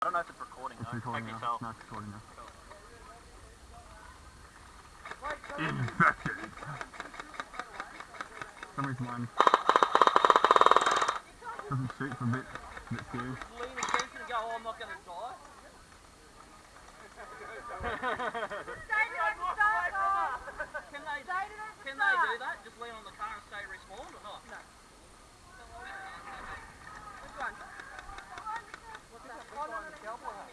I don't know if it's recording It's though. recording I can now. tell. No, it's recording now. Wait, so Infected. For some reason mine doesn't shoot for a bit, a bit scary. lean against it and go, oh, I'm not going to die. Can they, can they do that? Just lean on the car and stay respawned or not? No. Which one? What's that? Which one? The cowboy hat.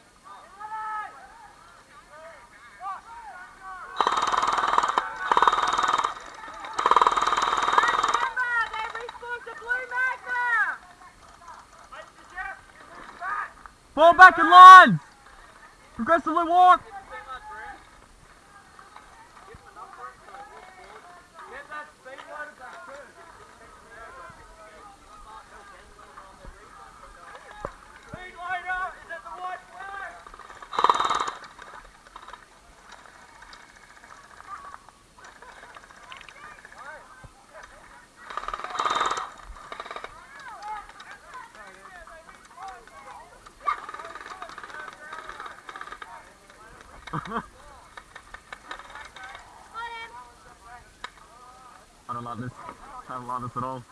Fall back in lines! Progressively walk! It's too much room. Give them enough room to walk forward. Get that speed loader back too. Speed loader is at the white flag. I don't like this. I don't like this at all.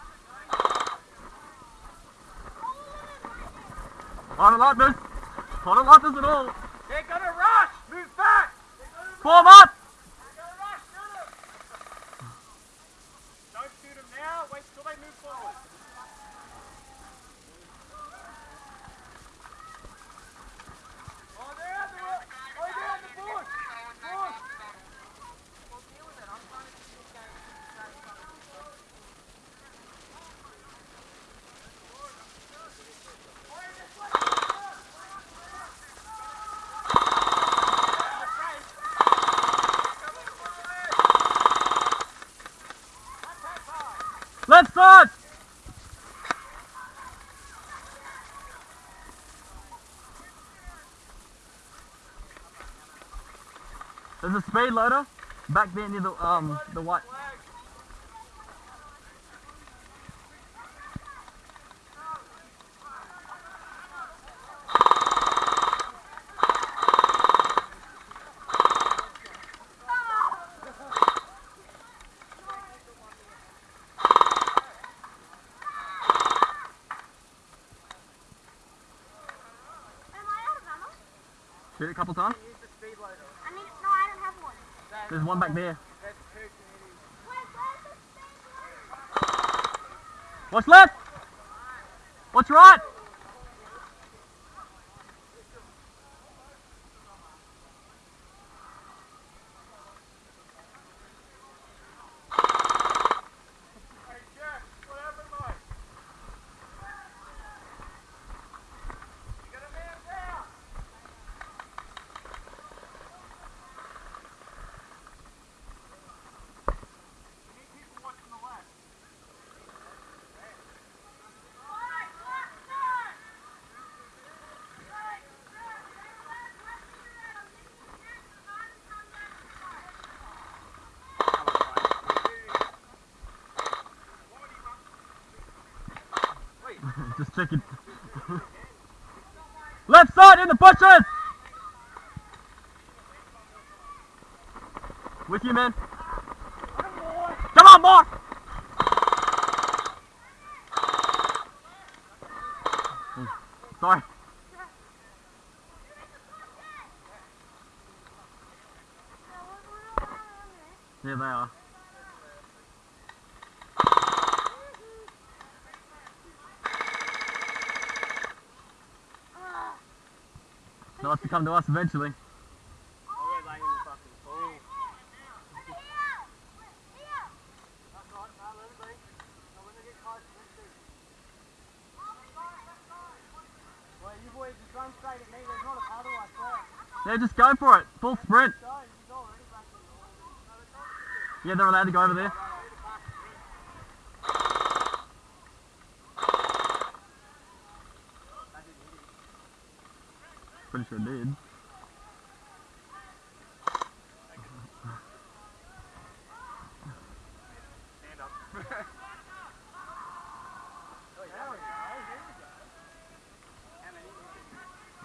I don't like this. I don't like this at all. They're gonna rush! Move back! Form up! They're gonna rush! Shoot 'em! Don't shoot them now, wait till they move forward. Oh, they're at the ro- oh, they're at the bush! Bush! Left side! There's a speed loader back there near the um the white. Shoot a couple times. Use the speed loader. There's one back there. What's left? What's right? Hey, Jeff, what happened, mate? You got a man down! You need people watching the left. Just checking. Left side in the bushes! With you, man. Come on, Mark! Hmm. Oh, Sorry. There they are. They'll have to come to us eventually. I'll go lay in the fucking pool. That's right, no, let it be. No, when they get close, let's do. Well, you boys just run straight at me, there's not a puddle, I swear. Yeah, just go for it. Full sprint. Yeah, they're allowed to go over there. Pretty sure did.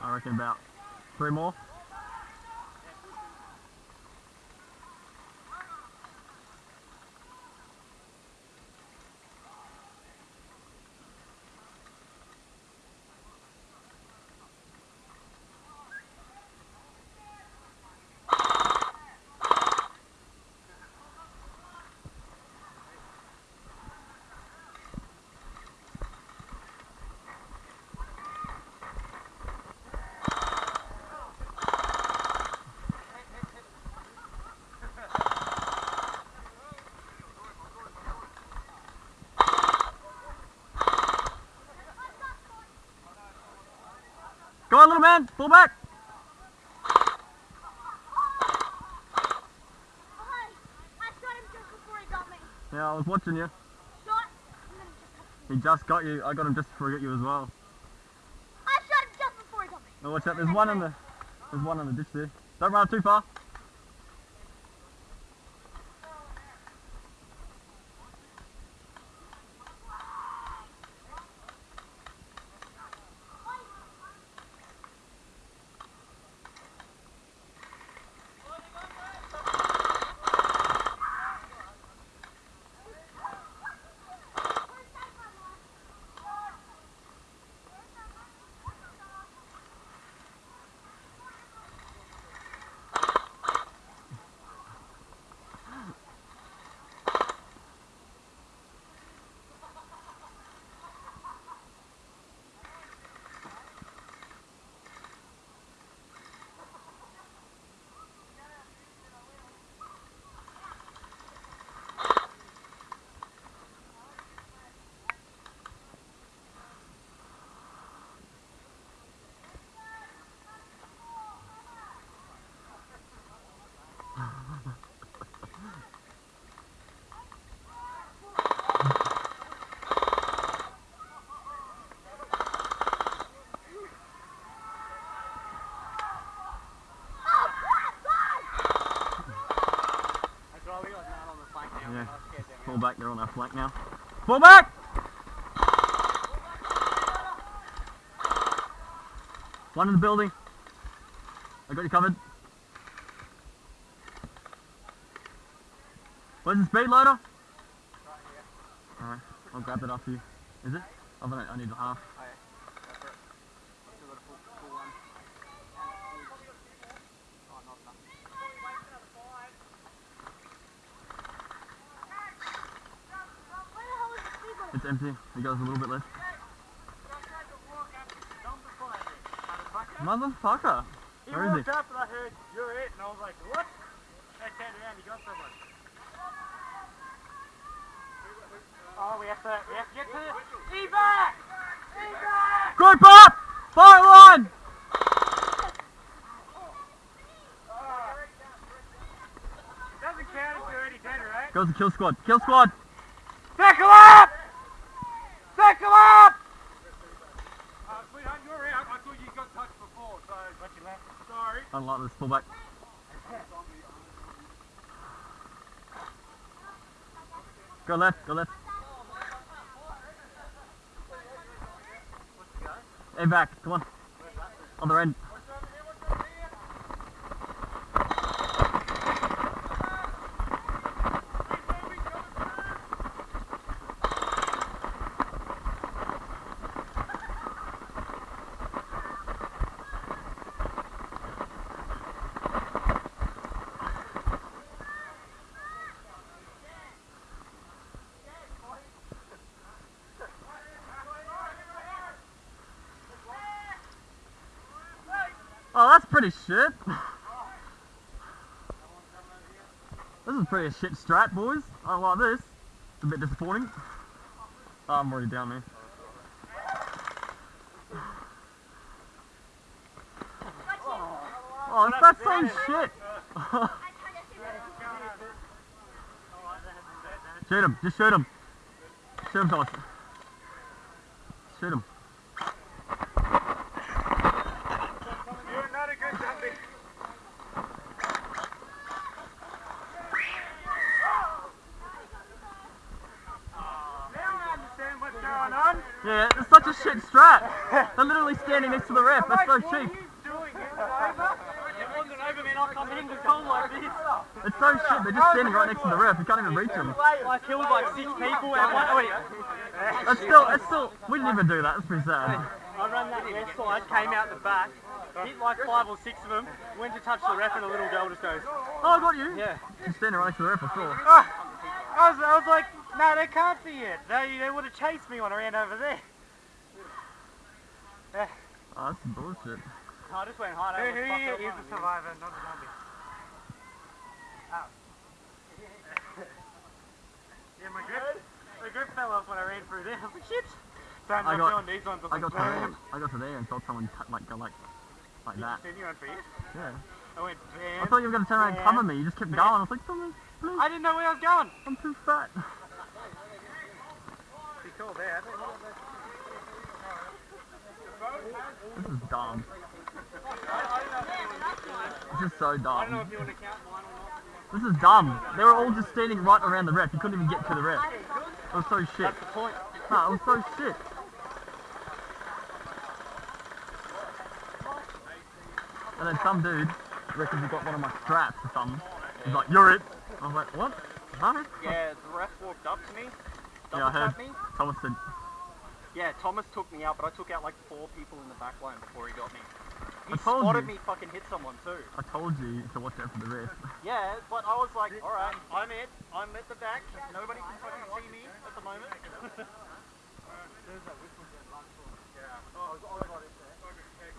I reckon about three more. On, little man, pull back. Hey, I shot him just before he got me. Yeah, I was watching you. Shot, he just. He just got you. I got him just before he got you as well. I shot him just before he got me. Watch out. There's one in the. There's one in the ditch there. Don't run too far. Them Pull back. They're on our flank now. Pull back. One in the building. I got you covered. Where's the speed loader? Alright, I'll grab it after you. Is it? I need a half. Oh, yeah. Go for it. Still got a full, full one. Oh, not enough. Where the hell is the speed limit? It's empty. It goes a little bit less. Motherfucker! He Where is he? up and I heard, you're it, and I was like, what? I turned around, he got someone. Oh, we have to, we have to get to the evac! Evac! Group up! Fire line! Doesn't count if you're already dead, right? Goes the kill squad. Kill squad! Circle up! Circle up! Uh, sweetheart, you're out. I thought you got touched before, so. But you left. Don't this. Pull back. Go left, go left. Hey, back. Come on. Other end. Oh, that's pretty shit. This is pretty shit strat, boys. I like this. It's a bit disappointing. Oh, I'm already down there. Oh, it's that same shit. Shoot him. Just shoot him. Shoot him. Shoot him. Yeah, it's such a shit strap. They're literally standing next to the ref. That's so cheap. It's so shit, they're just standing right next to the ref, you can't even reach them. I killed like six people and one, wait. It's still, it's still, we didn't even do that, that's pretty sad. I ran that side, came out the back, hit like five or six of them, went to touch the ref and a little girl just goes, Oh, I got you? Yeah. Just standing right next to the ref, I saw. Ah, I was, I was like, no, they can't be it. They, they would have chased me when I ran over there. Oh, that's some bullshit. Oh, I just went hard. Who, who is the survivor, not the zombie? Oh. yeah, my grip, my grip fell off when I ran through there. Oh, I was like, shit. So I'm I not got- doing these ones. I got to there. bam. I got to there and saw someone t- like go like like that. Then you went for it. Yeah. I went I thought you were gonna turn around and cover me. You just kept going. I was like, someone, please. I didn't know where I was going. I'm too fat. Be cool there. This is dumb. This is so I dumb. if you want to count mine or not. This is dumb. They were all just standing right around the ref. You couldn't even get to the ref. It was so shit. That's the point. No, it was so shit. And then some dude reckons he got one of my straps or something. He's like, you're it. I was like, what? Huh? Yeah, the ref walked up to me, Yeah, I heard. me. Thomas said, Yeah, Thomas took me out, but I took out like four people in the back line before he got me. He spotted you. me fucking hit someone too. I told you to watch out for the ref. Yeah, but I was like, alright, I'm it. I'm at the back. Nobody can fucking see me at the moment.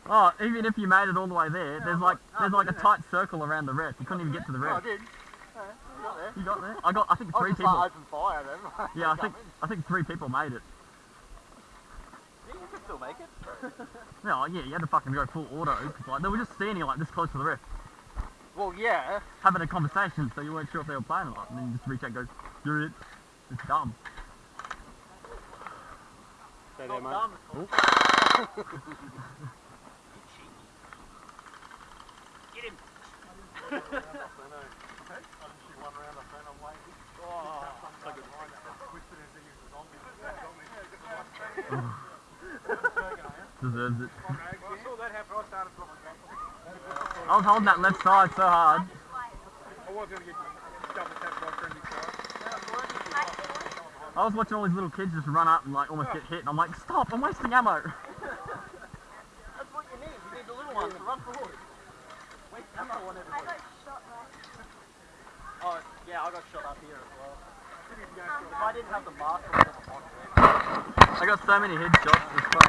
Oh, even if you made it all the way there, there's like there's like a tight circle around the ref. You couldn't even get to the oh, I ref. Did. Yeah, got there. You got there? I got I think I three was just people. like open fire then. Yeah, I think I think three people made it. Yeah, you can still make it. No, yeah, you had to fucking go full auto. like they were just standing like this close to the ref, Well, yeah. having a conversation, so you weren't sure if they were playing or not. And then you just reach out and go, you're it. It's dumb. Stay Not there, mate. dumb. Get him. Deserves it. I. I I was holding that left side so hard. I was. I watching all these little kids just run up and like almost get hit, and I'm like, stop! I'm wasting ammo. That's what you need. You need the little ones to run forward. Wait, ammo on I everybody. Got shot right. Oh, yeah, I got shot up here as well. If I didn't have the mask I would have I got so many headshots.